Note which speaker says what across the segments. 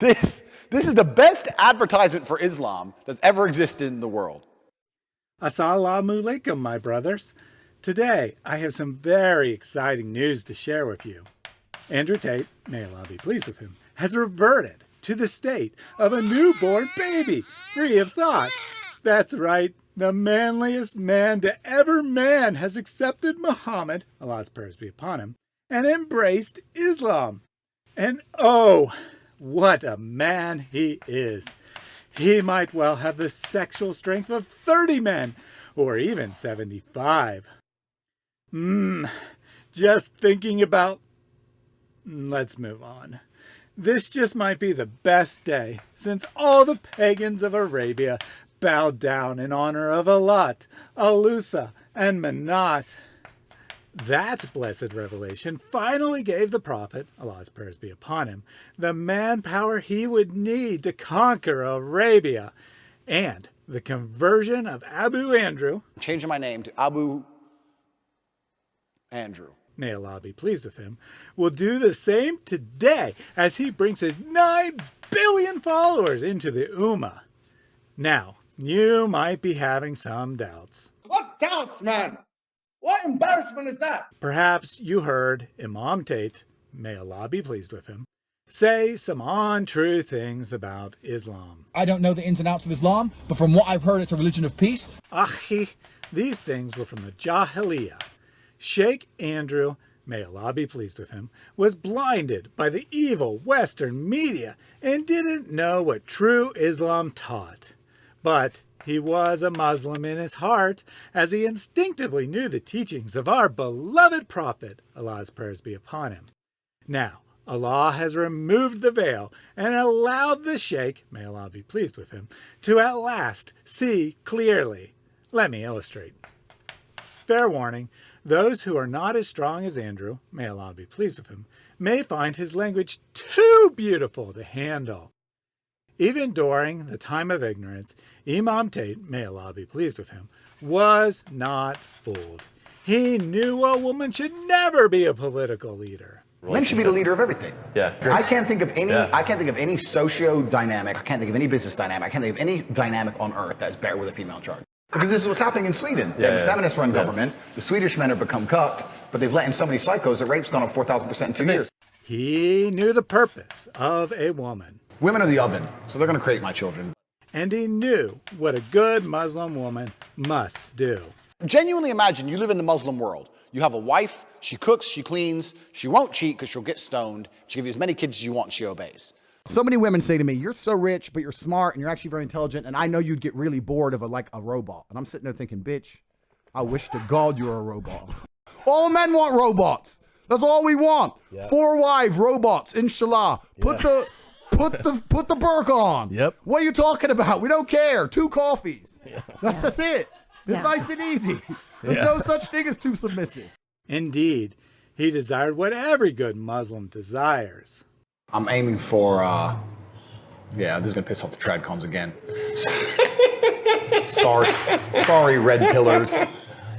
Speaker 1: This, this is the best advertisement for Islam that's ever existed in the world.
Speaker 2: Assalamu alaikum, my brothers. Today, I have some very exciting news to share with you. Andrew Tate, may Allah be pleased with him, has reverted to the state of a newborn baby, free of thought. That's right, the manliest man to ever man has accepted Muhammad, Allah's prayers be upon him, and embraced Islam. And oh, what a man he is. He might well have the sexual strength of 30 men, or even 75. Mmm, just thinking about... Let's move on. This just might be the best day since all the pagans of Arabia bowed down in honor of Alat, al-Uzza, and Manat. That blessed revelation finally gave the prophet, Allah's prayers be upon him, the manpower he would need to conquer Arabia and the conversion of Abu Andrew.
Speaker 1: I'm changing my name to Abu Andrew.
Speaker 2: May Allah be pleased with him, will do the same today as he brings his 9 billion followers into the Ummah. Now, you might be having some doubts.
Speaker 3: What doubts, man? What embarrassment is that?
Speaker 2: Perhaps you heard Imam Tate, may Allah be pleased with him, say some untrue things about Islam.
Speaker 4: I don't know the ins and outs of Islam, but from what I've heard, it's a religion of peace.
Speaker 2: Ahi, these things were from the Jahiliyyah. Sheikh Andrew, may Allah be pleased with him, was blinded by the evil Western media and didn't know what true Islam taught. But he was a Muslim in his heart, as he instinctively knew the teachings of our beloved Prophet, Allah's prayers be upon him. Now, Allah has removed the veil and allowed the Sheikh, may Allah be pleased with him, to at last see clearly. Let me illustrate. Fair warning, those who are not as strong as Andrew, may Allah be pleased with him, may find his language too beautiful to handle. Even during the time of ignorance, Imam Tate, may Allah be pleased with him, was not fooled. He knew a woman should never be a political leader.
Speaker 5: Men should be the leader of everything.
Speaker 6: Yeah.
Speaker 5: I can't think of any.
Speaker 6: Yeah.
Speaker 5: I can't think of any socio dynamic. I can't think of any business dynamic. I can't think of any dynamic on earth that's better with a female in charge. Because this is what's happening in Sweden. They have
Speaker 6: Yeah,
Speaker 5: a
Speaker 6: yeah.
Speaker 5: feminist-run
Speaker 6: Yeah.
Speaker 5: government. The Swedish men have become cucked, but they've let in so many psychos that rape's gone up 4,000% in two years.
Speaker 2: He knew the purpose of a woman,
Speaker 5: Women are the oven, so they're going to create my children.
Speaker 2: and he knew what a good Muslim woman must do.
Speaker 1: Genuinely imagine you live in the Muslim world. You have a wife, she cooks, she cleans, she won't cheat because she'll get stoned. She'll give you as many kids as you want she obeys.
Speaker 7: So many women say to me, "You're so rich, but you're smart and you're actually very intelligent, and I know you'd get really bored of a like a robot." And I'm sitting there thinking, "Bitch, I wish to God you were a robot." all men want robots. That's all we want. Four wives, robots. Inshallah. Put the put the put the burqa on.
Speaker 6: Yep.
Speaker 7: What are you talking about? We don't care. Two coffees. That's, that's it. It's
Speaker 8: Yeah.
Speaker 7: nice and easy. There's
Speaker 6: Yeah.
Speaker 7: no such thing as too submissive.
Speaker 2: Indeed, he desired what every good Muslim desires.
Speaker 5: I'm aiming for, uh, yeah, this is going to piss off the Tradcons again. sorry, sorry, red pillers.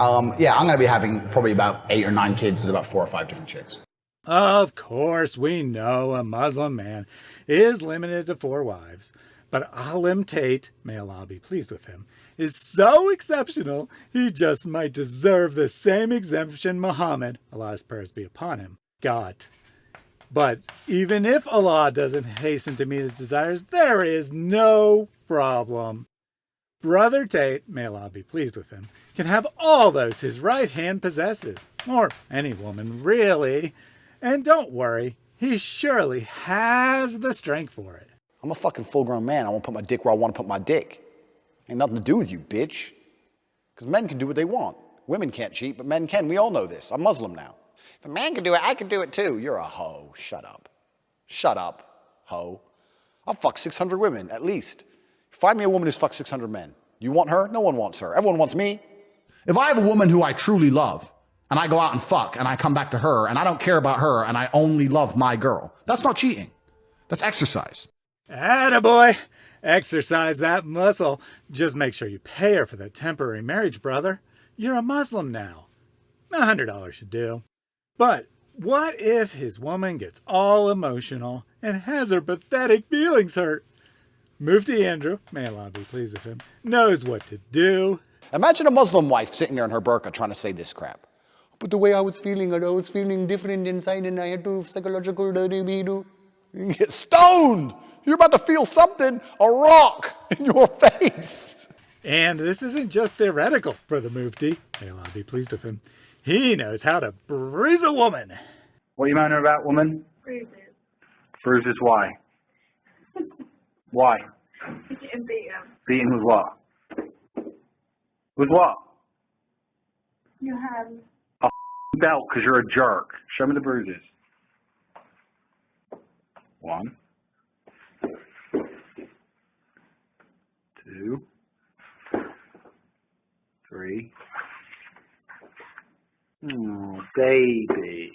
Speaker 5: Um, yeah, I'm going to be having probably about eight or nine kids with about four or five different chicks.
Speaker 2: Of course, we know a Muslim man is limited to four wives, but Alim Tate, may Allah be pleased with him, is so exceptional he just might deserve the same exemption Muhammad, Allah's prayers be upon him, got. But even if Allah doesn't hasten to meet his desires, there is no problem. Brother Tate, may Allah be pleased with him, can have all those his right hand possesses, or any woman really. And don't worry, he surely has the strength for it.
Speaker 1: I'm a fucking full grown man. I want to put my dick where I want to put my dick. Ain't nothing to do with you, bitch. Because men can do what they want. Women can't cheat, but men can. We all know this. I'm Muslim now. If a man can do it, I can do it too. You're a hoe. Shut up. Shut up, hoe. I'll fuck 600 women, at least. Find me a woman who's fucked 600 men. You want her? No one wants her. Everyone wants me.
Speaker 7: If I have a woman who I truly love, and I go out and fuck, and I come back to her, and I don't care about her, and I only love my girl, that's not cheating. That's exercise.
Speaker 2: Attaboy! Exercise that muscle. Just make sure you pay her for the temporary marriage, brother. You're a Muslim now. A hundred dollars should do. But what if his woman gets all emotional and has her pathetic feelings hurt. Mufti Andrew, may Allah be pleased with him, knows what to do.
Speaker 1: Imagine a Muslim wife sitting there in her burqa trying to say this crap. But the way I was feeling, I was feeling different inside and I had to psychological do You get stoned. You're about to feel something, a rock in your face.
Speaker 2: And this isn't just theoretical for the Mufti, may Allah be pleased with him. He knows how to bruise a woman.
Speaker 6: What are you moaning about, woman?
Speaker 8: Bruises.
Speaker 6: Bruises, why? why?
Speaker 8: Getting beaten.
Speaker 6: Beaten with what? With what?
Speaker 8: Your hands.
Speaker 6: Belt, because you're a jerk. Show me the bruises. One. Two. Three. Oh, baby.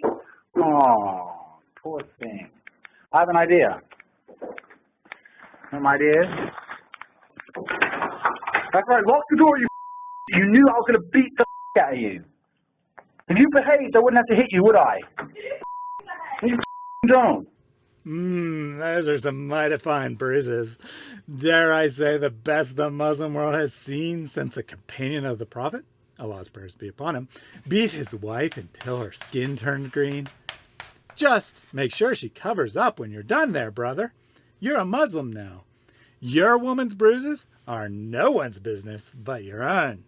Speaker 6: Oh, poor thing. I have an idea. My idea? That's right, lock the door, you You knew I was going to beat the out of you. If you behaved, I wouldn't have to hit you, would I? You don't.
Speaker 2: Mmm, those are some mighty fine bruises. Dare I say the best the Muslim world has seen since a companion of the Prophet, Allah's prayers be upon him, beat his wife until her skin turned green. Just make sure she covers up when you're done there, brother. You're a Muslim now. Your woman's bruises are no one's business but your own.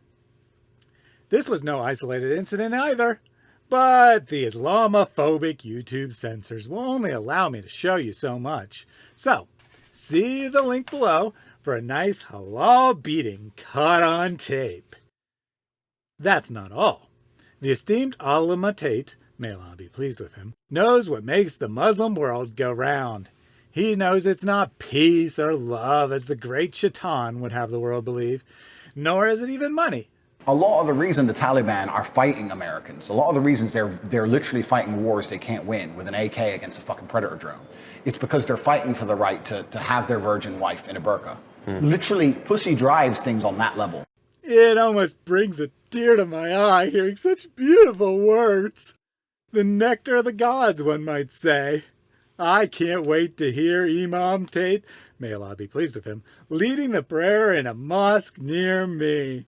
Speaker 2: This was no isolated incident either, but the Islamophobic YouTube censors will only allow me to show you so much. So, see the link below for a nice halal beating caught on tape. That's not all. The esteemed Allama Tate, may Allah be pleased with him, knows what makes the Muslim world go round. He knows it's not peace or love as the great shaitan would have the world believe, nor is it even money.
Speaker 5: A lot of the reason the Taliban are fighting Americans, a lot of the reasons they're they're literally fighting wars they can't win with an AK against a fucking predator drone, it's because they're fighting for the right to, to have their virgin wife in a burqa. Hmm. Literally, pussy drives things on that level.
Speaker 2: It almost brings a tear to my eye hearing such beautiful words. The nectar of the gods, one might say. I can't wait to hear Imam Tate, may Allah be pleased with him, leading the prayer in a mosque near me.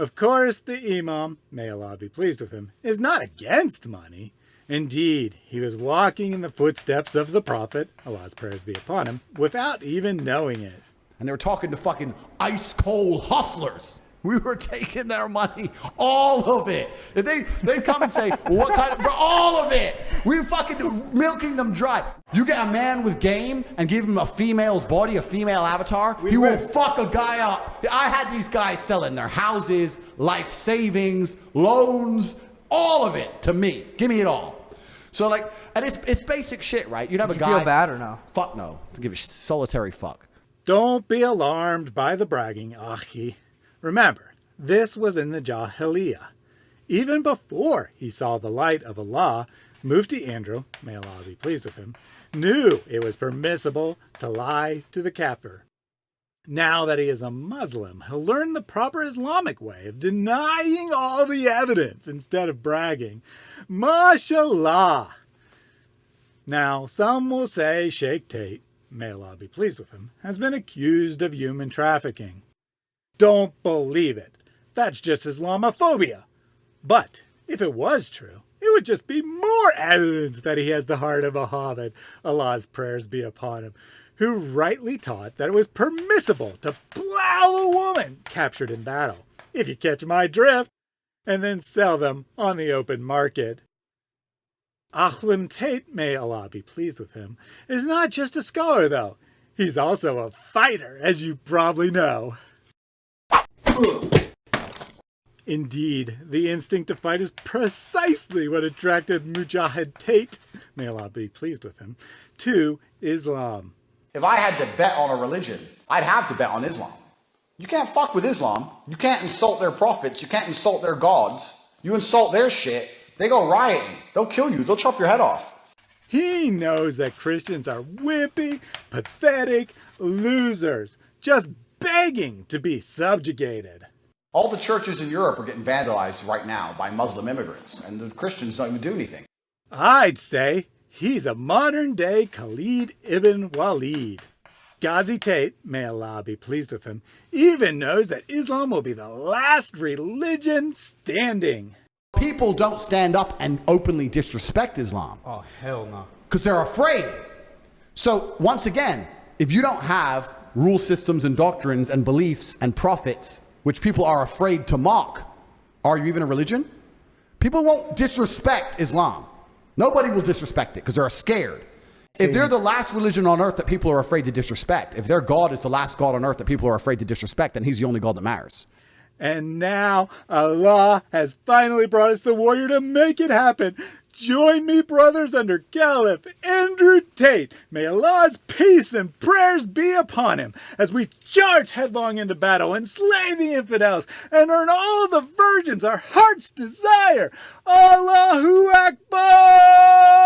Speaker 2: Of course, the Imam, may Allah be pleased with him, is not against money. Indeed, he was walking in the footsteps of the Prophet, Allah's prayers be upon him, without even knowing it.
Speaker 7: and they were talking to fucking ice cold hustlers. We were taking their money, all of it. And they they come and say, "What kind of bro, all of it?" We were fucking milking them dry. You get a man with game and give him a female's body, a female avatar, he will fuck a guy up. I had these guys selling their houses, life savings, loans, all of it to me. Give me it all. So like, and it's it's basic shit, right? You'd have
Speaker 9: Did
Speaker 7: a
Speaker 9: you
Speaker 7: guy.
Speaker 9: feel bad or no?
Speaker 7: Fuck no. To give a solitary fuck.
Speaker 2: Don't be alarmed by the bragging, Ahi. Remember, this was in the Jahiliyyah. Even before he saw the light of Allah, Mufti Andrew, may Allah be pleased with him, knew it was permissible to lie to the kafir. Now that he is a Muslim, he'll learn the proper Islamic way of denying all the evidence instead of bragging. MashaAllah! Now, some will say Sheikh Tate, may Allah be pleased with him, has been accused of human trafficking. Don't believe it. That's just Islamophobia. But if it was true, it would just be more evidence that he has the heart of a hobbit, Allah's prayers be upon him, who rightly taught that it was permissible to plow a woman captured in battle, if you catch my drift, and then sell them on the open market. Achlim Tate, may Allah be pleased with him, is not just a scholar, though. He's also a fighter, as you probably know. Indeed, the instinct to fight is precisely what attracted Mujahid Tate, may Allah be pleased with him, to Islam.
Speaker 5: If I had to bet on a religion, I'd have to bet on Islam. You can't fuck with Islam. You can't insult their prophets. You can't insult their gods. You insult their shit, they go rioting. They'll kill you. They'll chop your head off.
Speaker 2: He knows that Christians are wimpy, pathetic losers, just begging to be subjugated.
Speaker 5: All the churches in Europe are getting vandalized right now by Muslim immigrants, and the Christians don't even do anything.
Speaker 2: I'd say He's a modern day Khalid ibn Walid. Ghazi Tate, may Allah be pleased with him, even knows that Islam will be the last religion standing.
Speaker 7: People don't stand up and openly disrespect Islam.
Speaker 9: Oh, hell no.
Speaker 7: because they're afraid. So, once again, if you don't have rule systems and doctrines and beliefs and prophets which people are afraid to mock, are you even a religion? People won't disrespect Islam. Nobody will disrespect it because they're scared. If they're the last religion on earth that people are afraid to disrespect, if their God is the last God on earth that people are afraid to disrespect, then he's the only God that matters.
Speaker 2: And now Allah has finally brought us the warrior to make it happen. Join me, brothers, under Caliph Andrew Tate. May Allah's peace and prayers be upon him as we charge headlong into battle and slay the infidels and earn all the virgins our heart's desire. Allahu Akbar!